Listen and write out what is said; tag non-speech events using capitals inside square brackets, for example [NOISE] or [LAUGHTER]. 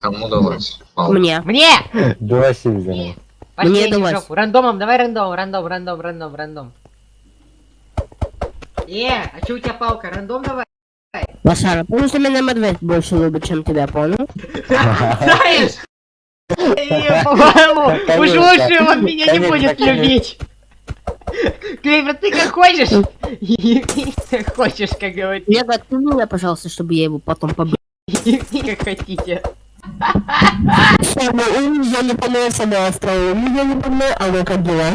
Кому давать? Пал. Мне. Мне! Два Сильвера. Последний Мне жопу. Рандомом, давай рандом, рандом, рандом, рандом, рандом. Э, а чё у тебя палка? Рандом давай. Лошара, помню, что меня медведь больше любит, чем тебя, понял? Знаешь? Э, По-моему, уж лучше он меня не будет любить. Клейвер, ты как хочешь? Как хочешь, как говорит. Нет, отпусти меня, пожалуйста, чтобы я его потом побил. [LAUGHS] Как хотите. Самый умный, я не понравился на острове. Мне не понравился, а ну как дела?